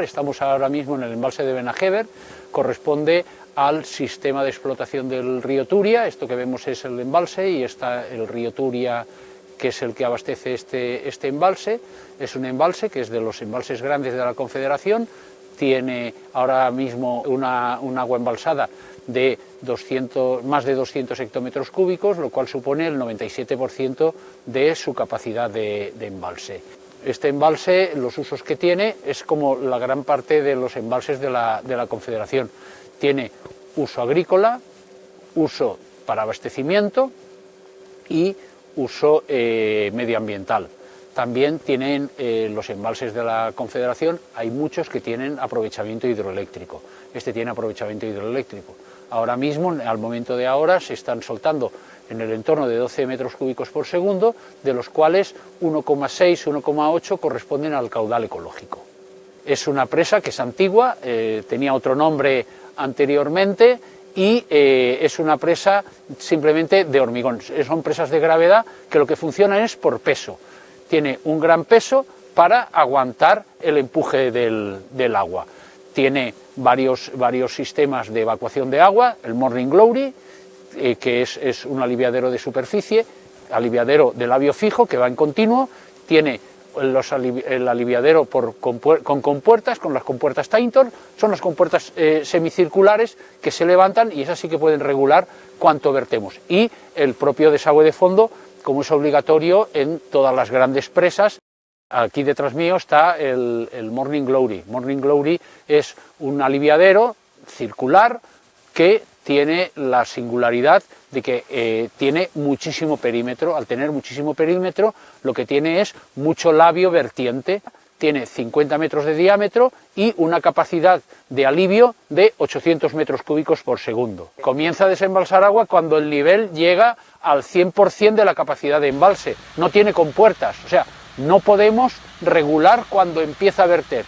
Estamos ahora mismo en el embalse de Benajever, corresponde al sistema de explotación del río Turia, esto que vemos es el embalse y está el río Turia que es el que abastece este, este embalse, es un embalse que es de los embalses grandes de la Confederación, tiene ahora mismo una, un agua embalsada de 200, más de 200 hectómetros cúbicos, lo cual supone el 97% de su capacidad de, de embalse. Este embalse, los usos que tiene, es como la gran parte de los embalses de la, de la Confederación. Tiene uso agrícola, uso para abastecimiento y uso eh, medioambiental. También tienen eh, los embalses de la Confederación, hay muchos que tienen aprovechamiento hidroeléctrico. Este tiene aprovechamiento hidroeléctrico. Ahora mismo, al momento de ahora, se están soltando en el entorno de 12 metros cúbicos por segundo, de los cuales 1,6, 1,8 corresponden al caudal ecológico. Es una presa que es antigua, eh, tenía otro nombre anteriormente y eh, es una presa simplemente de hormigón. Son presas de gravedad que lo que funcionan es por peso. Tiene un gran peso para aguantar el empuje del, agua. Tiene varios, varios sistemas de evacuación de agua, el Morning Glory, eh, que es, es, un aliviadero de superficie, aliviadero de labio fijo que va en continuo, tiene los, el aliviadero con, compuertas, con las compuertas Taintor, son las compuertas eh, semicirculares que se levantan y esas sí que pueden regular cuánto vertemos. Y el propio desagüe de fondo, como es obligatorio en todas las grandes presas, Aquí detrás mío está el, Morning Glory. Morning Glory es un aliviadero circular que tiene la singularidad de que eh, tiene muchísimo perímetro, al tener muchísimo perímetro lo que tiene es mucho labio vertiente, tiene 50 metros de diámetro y una capacidad de alivio de 800 metros cúbicos por segundo. Comienza a desembalsar agua cuando el nivel llega al 100% de la capacidad de embalse, no tiene compuertas, o sea, no podemos regular cuando empieza a verter,